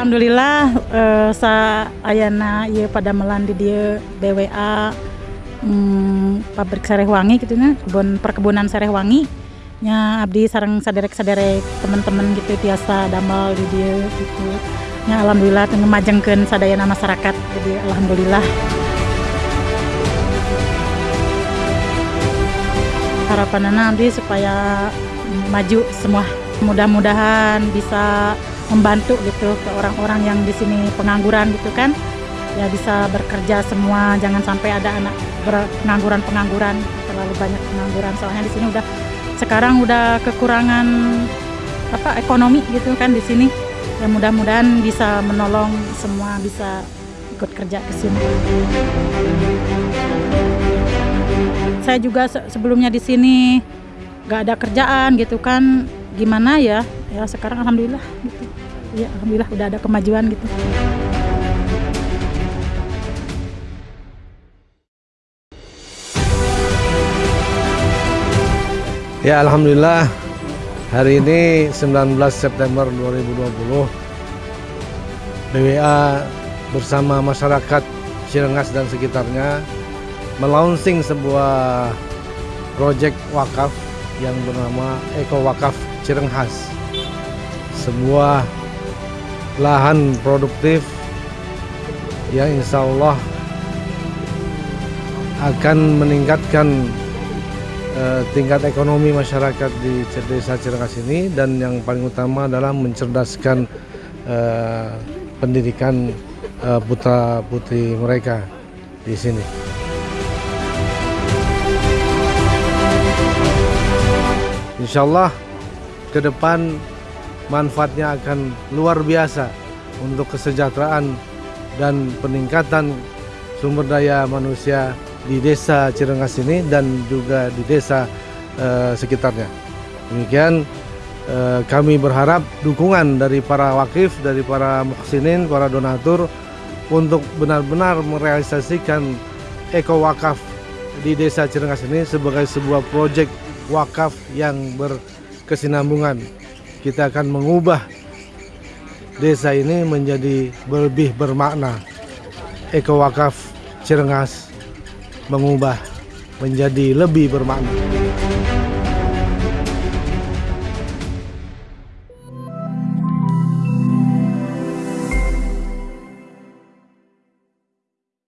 Alhamdulillah uh, sa ayana ieu pada melandi dia BWA hmm, pabrik Sarehwangi gitu nya kebun perkebunan Sarehwangi nya abdi sarang saderek-saderek teman-teman gitu biasa damel di dia gitu. Nya alhamdulillah teu ngemajengkeun sadayana masyarakat jadi alhamdulillah. Harapan abdi supaya maju semua. Mudah-mudahan bisa membantu gitu ke orang-orang yang di sini pengangguran gitu kan. Ya bisa bekerja semua jangan sampai ada anak pengangguran pengangguran terlalu banyak pengangguran. Soalnya di sini udah sekarang udah kekurangan apa ekonomi gitu kan di sini. Ya mudah-mudahan bisa menolong semua bisa ikut kerja ke sini. Saya juga sebelumnya di sini gak ada kerjaan gitu kan gimana ya? Ya sekarang alhamdulillah gitu. Ya alhamdulillah udah ada kemajuan gitu. Ya Alhamdulillah. Hari ini 19 September 2020 BWA bersama masyarakat Cirengas dan sekitarnya melaunching sebuah proyek wakaf yang bernama Eko Wakaf Cirenghas sebuah lahan produktif yang insya Allah akan meningkatkan uh, tingkat ekonomi masyarakat di desa Cirengas ini dan yang paling utama adalah mencerdaskan uh, pendidikan uh, putra putri mereka di sini. Insya Allah ke depan manfaatnya akan luar biasa untuk kesejahteraan dan peningkatan sumber daya manusia di desa Cirengas ini dan juga di desa uh, sekitarnya. Demikian uh, kami berharap dukungan dari para wakif, dari para muhsinin, para donatur untuk benar-benar merealisasikan eko wakaf di desa Cirengas ini sebagai sebuah proyek wakaf yang berkesinambungan kita akan mengubah desa ini menjadi lebih bermakna. Eko Wakaf Cirengas mengubah menjadi lebih bermakna.